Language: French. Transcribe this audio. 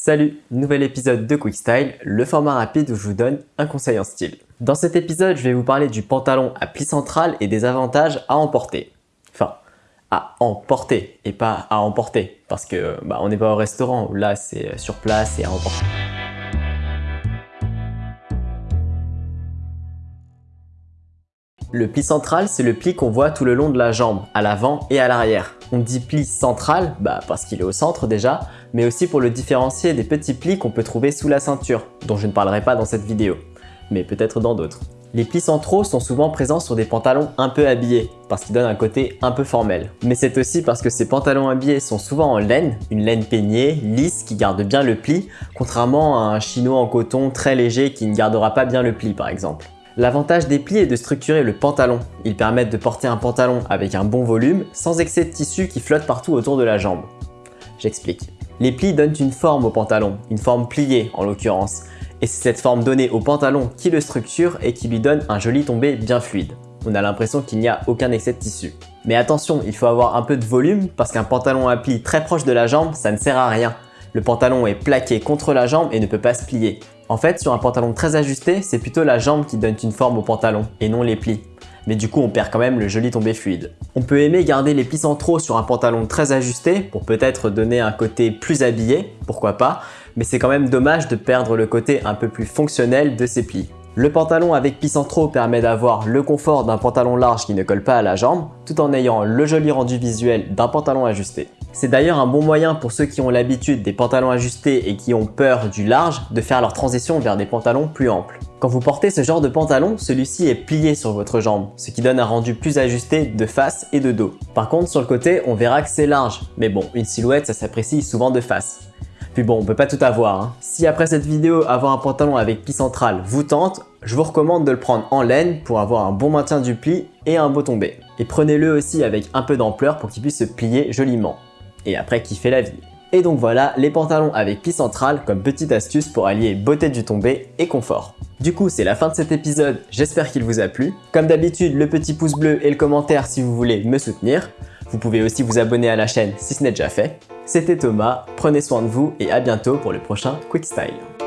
Salut, nouvel épisode de Quick Style, le format rapide où je vous donne un conseil en style. Dans cet épisode, je vais vous parler du pantalon à pli central et des avantages à emporter. Enfin, à emporter et pas à emporter parce que bah, on n'est pas au restaurant, là c'est sur place et à emporter. Le pli central, c'est le pli qu'on voit tout le long de la jambe, à l'avant et à l'arrière. On dit pli central bah parce qu'il est au centre déjà, mais aussi pour le différencier des petits plis qu'on peut trouver sous la ceinture, dont je ne parlerai pas dans cette vidéo, mais peut-être dans d'autres. Les plis centraux sont souvent présents sur des pantalons un peu habillés, parce qu'ils donnent un côté un peu formel. Mais c'est aussi parce que ces pantalons habillés sont souvent en laine, une laine peignée, lisse, qui garde bien le pli, contrairement à un chino en coton très léger qui ne gardera pas bien le pli par exemple. L'avantage des plis est de structurer le pantalon. Ils permettent de porter un pantalon avec un bon volume, sans excès de tissu qui flotte partout autour de la jambe. J'explique. Les plis donnent une forme au pantalon, une forme pliée en l'occurrence. Et c'est cette forme donnée au pantalon qui le structure et qui lui donne un joli tombé bien fluide. On a l'impression qu'il n'y a aucun excès de tissu. Mais attention, il faut avoir un peu de volume parce qu'un pantalon à plis très proche de la jambe, ça ne sert à rien. Le pantalon est plaqué contre la jambe et ne peut pas se plier. En fait, sur un pantalon très ajusté, c'est plutôt la jambe qui donne une forme au pantalon et non les plis. Mais du coup, on perd quand même le joli tombé fluide. On peut aimer garder les plis centraux sur un pantalon très ajusté pour peut-être donner un côté plus habillé, pourquoi pas, mais c'est quand même dommage de perdre le côté un peu plus fonctionnel de ces plis. Le pantalon avec plis centraux permet d'avoir le confort d'un pantalon large qui ne colle pas à la jambe, tout en ayant le joli rendu visuel d'un pantalon ajusté. C'est d'ailleurs un bon moyen pour ceux qui ont l'habitude des pantalons ajustés et qui ont peur du large de faire leur transition vers des pantalons plus amples. Quand vous portez ce genre de pantalon, celui-ci est plié sur votre jambe, ce qui donne un rendu plus ajusté de face et de dos. Par contre, sur le côté, on verra que c'est large, mais bon, une silhouette, ça s'apprécie souvent de face. Puis bon, on peut pas tout avoir. Hein. Si après cette vidéo, avoir un pantalon avec pli central vous tente, je vous recommande de le prendre en laine pour avoir un bon maintien du pli et un beau tombé. Et prenez-le aussi avec un peu d'ampleur pour qu'il puisse se plier joliment et après kiffer la vie. Et donc voilà les pantalons avec pli central comme petite astuce pour allier beauté du tombé et confort. Du coup, c'est la fin de cet épisode, j'espère qu'il vous a plu. Comme d'habitude, le petit pouce bleu et le commentaire si vous voulez me soutenir. Vous pouvez aussi vous abonner à la chaîne si ce n'est déjà fait. C'était Thomas, prenez soin de vous et à bientôt pour le prochain Quick Style.